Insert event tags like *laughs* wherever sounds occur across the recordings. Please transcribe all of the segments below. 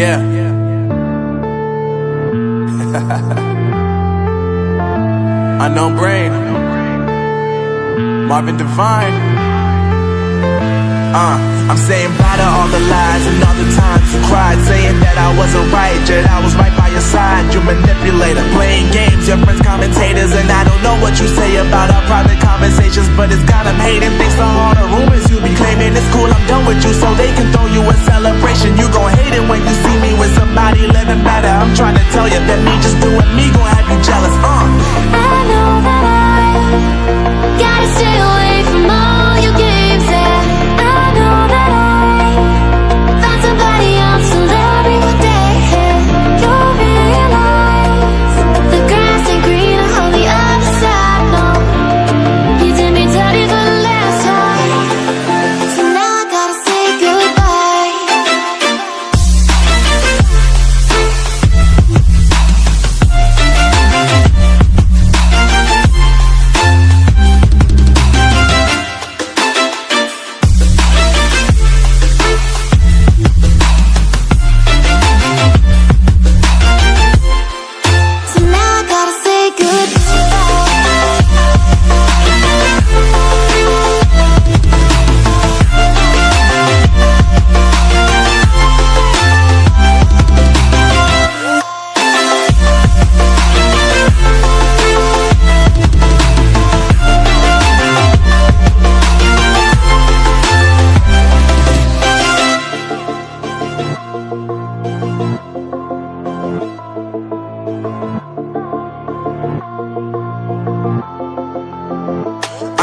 Yeah. *laughs* Unknown brain. Marvin Divine. Uh, I'm saying bye to all the lies and all the times you cried, saying that I wasn't right, yet I was right by your side. You manipulator, playing games, your friends commentators, and I don't know what you say about our private conversations, but it's got them hating. Thanks to all the rumors you be claiming, it's cool, I'm done with you, so they can throw you a celebration. You gon' hate it when you see me with somebody living better. I'm trying to tell you that me just doing me gon' have you jealous. Uh.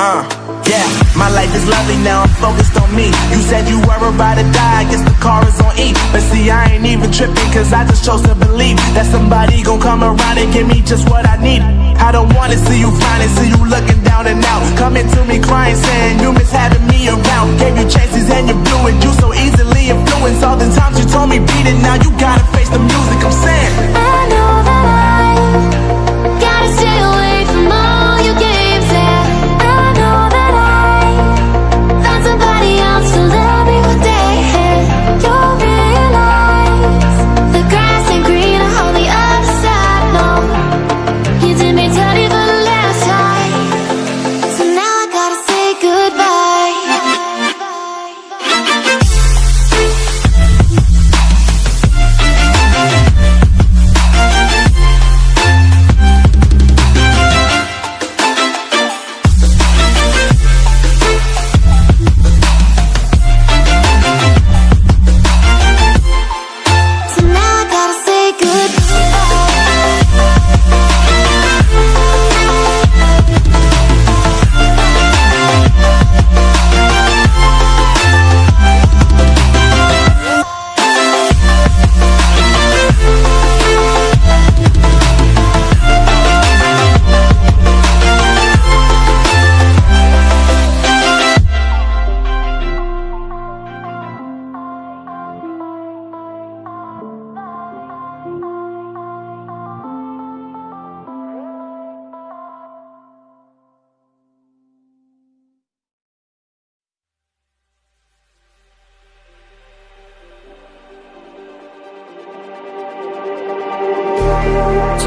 Uh, yeah, my life is lovely now, I'm focused on me. You said you were about to die, I guess the car is on E. But see, I ain't even tripping, cause I just chose to believe that somebody gon' come around and give me just what I need. I don't wanna see you finally see you looking down and out. Coming to me crying, saying you miss having me around. Gave you chances and you blew it, you so easily influenced. All the times you told me beat it, now you gotta face the music, I'm saying.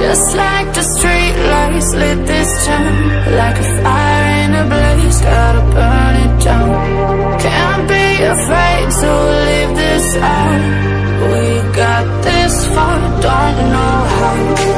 Just like the street lights lit this town Like a fire in a blaze, gotta burn it down. Can't be afraid to leave this out. We got this far, don't know how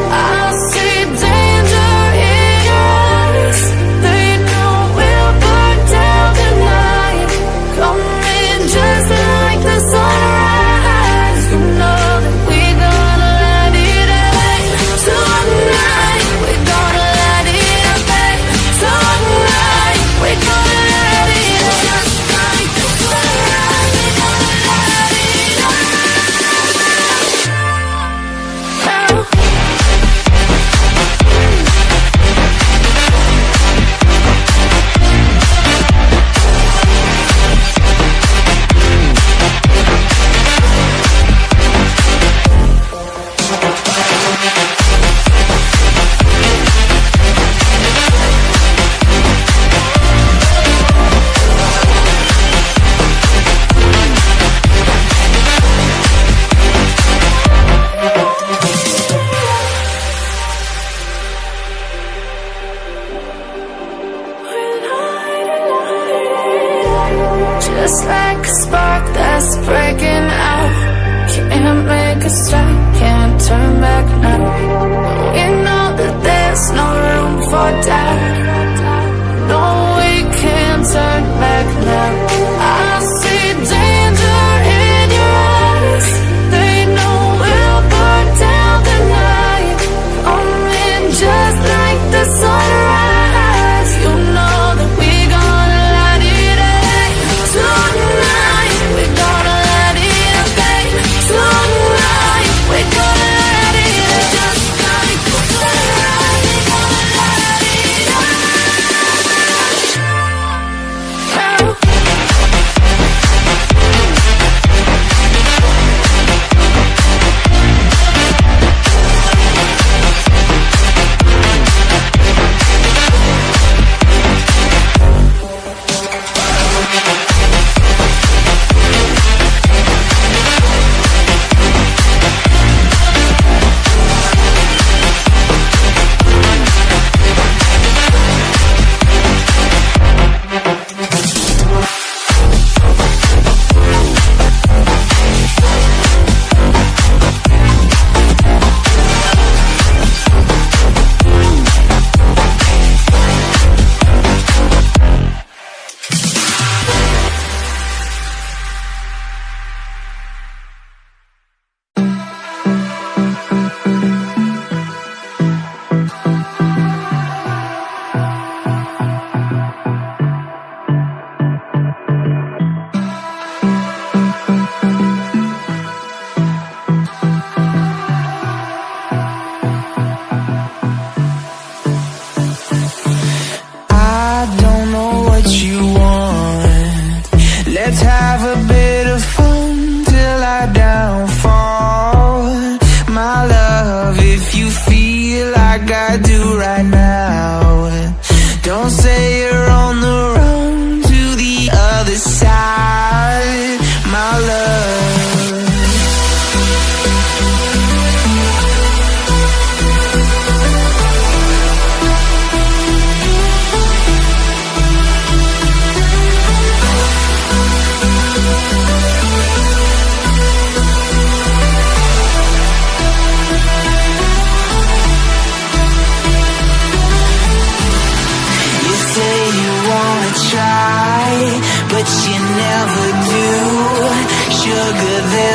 past, I can't turn back now.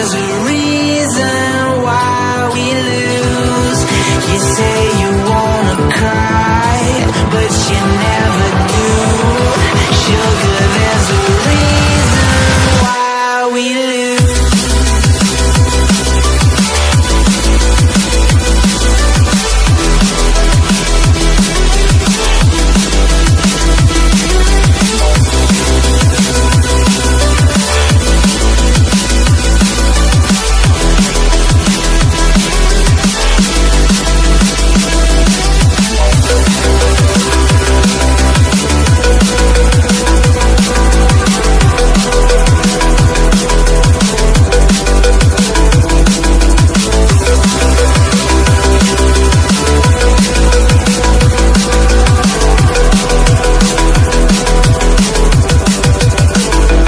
Try,